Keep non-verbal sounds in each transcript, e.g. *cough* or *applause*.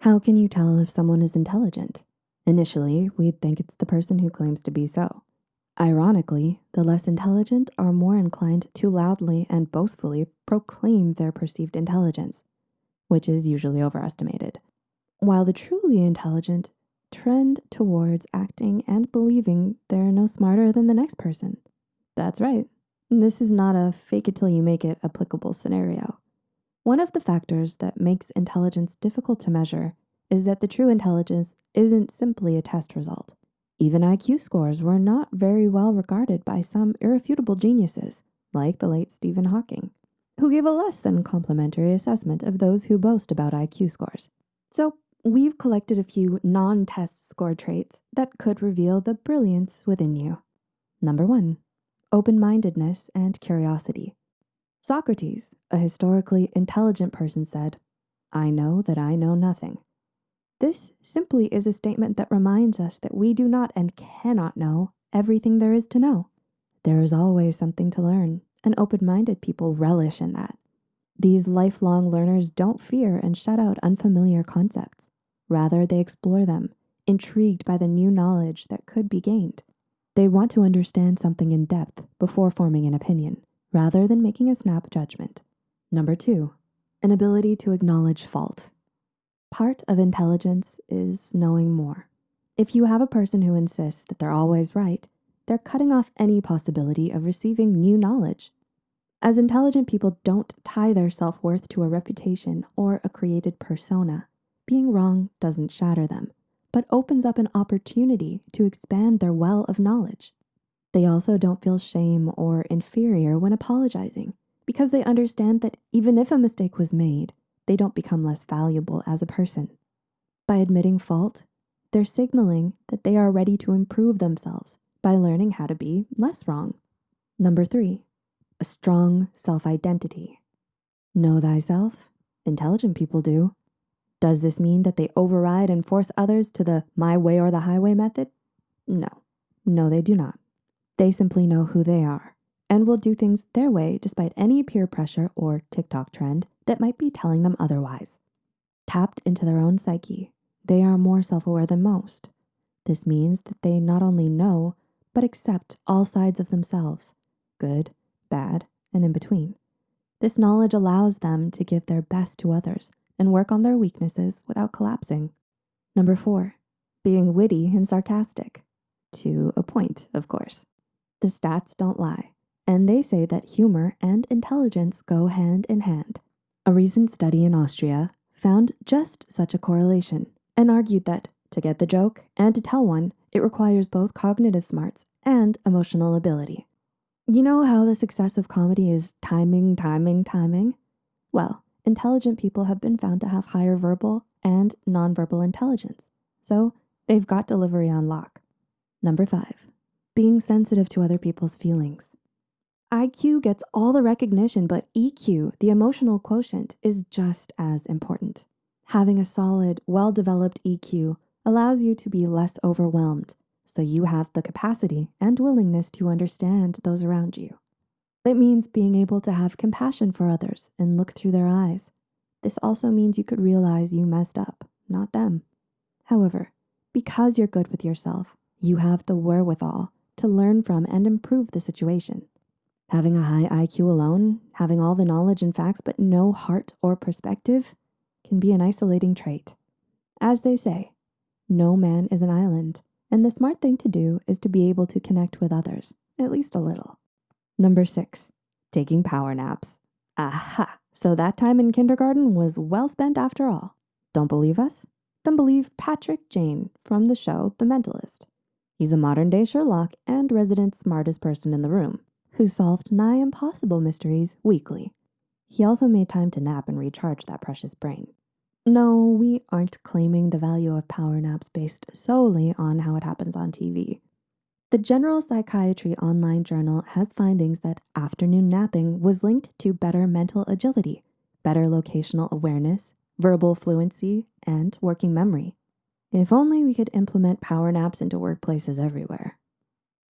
How can you tell if someone is intelligent? Initially, we'd think it's the person who claims to be so. Ironically, the less intelligent are more inclined to loudly and boastfully proclaim their perceived intelligence, which is usually overestimated. While the truly intelligent trend towards acting and believing they're no smarter than the next person. That's right. This is not a fake it till you make it applicable scenario. One of the factors that makes intelligence difficult to measure is that the true intelligence isn't simply a test result. Even IQ scores were not very well regarded by some irrefutable geniuses, like the late Stephen Hawking, who gave a less than complimentary assessment of those who boast about IQ scores. So we've collected a few non-test score traits that could reveal the brilliance within you. Number one, open-mindedness and curiosity. Socrates, a historically intelligent person said, I know that I know nothing. This simply is a statement that reminds us that we do not and cannot know everything there is to know. There is always something to learn, and open-minded people relish in that. These lifelong learners don't fear and shut out unfamiliar concepts. Rather, they explore them, intrigued by the new knowledge that could be gained. They want to understand something in depth before forming an opinion, rather than making a snap judgment. Number two, an ability to acknowledge fault. Part of intelligence is knowing more. If you have a person who insists that they're always right, they're cutting off any possibility of receiving new knowledge. As intelligent people don't tie their self-worth to a reputation or a created persona, being wrong doesn't shatter them, but opens up an opportunity to expand their well of knowledge. They also don't feel shame or inferior when apologizing because they understand that even if a mistake was made, they don't become less valuable as a person. By admitting fault, they're signaling that they are ready to improve themselves by learning how to be less wrong. Number three, a strong self-identity. Know thyself? Intelligent people do. Does this mean that they override and force others to the my way or the highway method? No, no, they do not. They simply know who they are and will do things their way despite any peer pressure or TikTok trend that might be telling them otherwise. Tapped into their own psyche, they are more self-aware than most. This means that they not only know, but accept all sides of themselves, good, bad, and in between. This knowledge allows them to give their best to others and work on their weaknesses without collapsing. Number four, being witty and sarcastic. To a point, of course. The stats don't lie, and they say that humor and intelligence go hand in hand. A recent study in Austria found just such a correlation and argued that to get the joke and to tell one, it requires both cognitive smarts and emotional ability. You know how the success of comedy is timing, timing, timing? Well, intelligent people have been found to have higher verbal and nonverbal intelligence. So they've got delivery on lock. Number five, being sensitive to other people's feelings. IQ gets all the recognition, but EQ, the emotional quotient, is just as important. Having a solid, well-developed EQ allows you to be less overwhelmed, so you have the capacity and willingness to understand those around you. It means being able to have compassion for others and look through their eyes. This also means you could realize you messed up, not them. However, because you're good with yourself, you have the wherewithal to learn from and improve the situation. Having a high IQ alone, having all the knowledge and facts but no heart or perspective can be an isolating trait. As they say, no man is an island, and the smart thing to do is to be able to connect with others, at least a little. Number six, taking power naps. Aha, so that time in kindergarten was well spent after all. Don't believe us? Then believe Patrick Jane from the show The Mentalist. He's a modern day Sherlock and resident smartest person in the room who solved nigh impossible mysteries weekly. He also made time to nap and recharge that precious brain. No, we aren't claiming the value of power naps based solely on how it happens on TV. The General Psychiatry Online Journal has findings that afternoon napping was linked to better mental agility, better locational awareness, verbal fluency, and working memory. If only we could implement power naps into workplaces everywhere.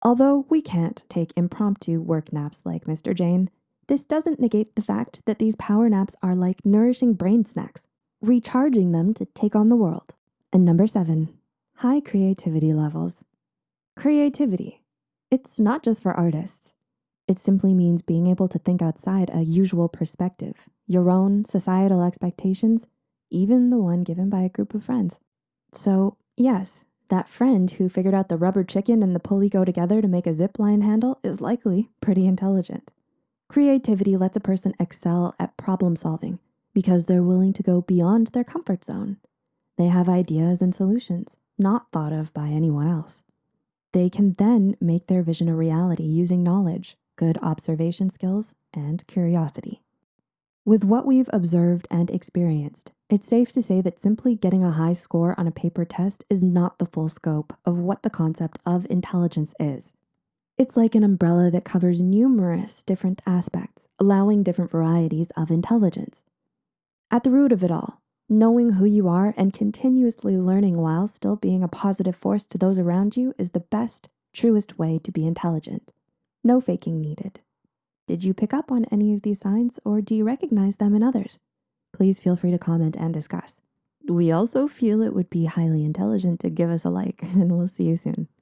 Although we can't take impromptu work naps like Mr. Jane, this doesn't negate the fact that these power naps are like nourishing brain snacks. recharging them to take on the world. And number seven, high creativity levels. Creativity. It's not just for artists. It simply means being able to think outside a usual perspective, your own societal expectations, even the one given by a group of friends. So, yes, that friend who figured out the rubber chicken and the pulley go together to make a zip line handle is likely pretty intelligent. Creativity lets a person excel at problem solving because they're willing to go beyond their comfort zone. They have ideas and solutions not thought of by anyone else. They can then make their vision a reality using knowledge, good observation skills, and curiosity. With what we've observed and experienced, it's safe to say that simply getting a high score on a paper test is not the full scope of what the concept of intelligence is. It's like an umbrella that covers numerous different aspects, allowing different varieties of intelligence. At the root of it all, knowing who you are and continuously learning while still being a positive force to those around you is the best, truest way to be intelligent. No faking needed. Did you pick up on any of these signs or do you recognize them in others? Please feel free to comment and discuss. We also feel it would be highly intelligent to give us a like *laughs* and we'll see you soon.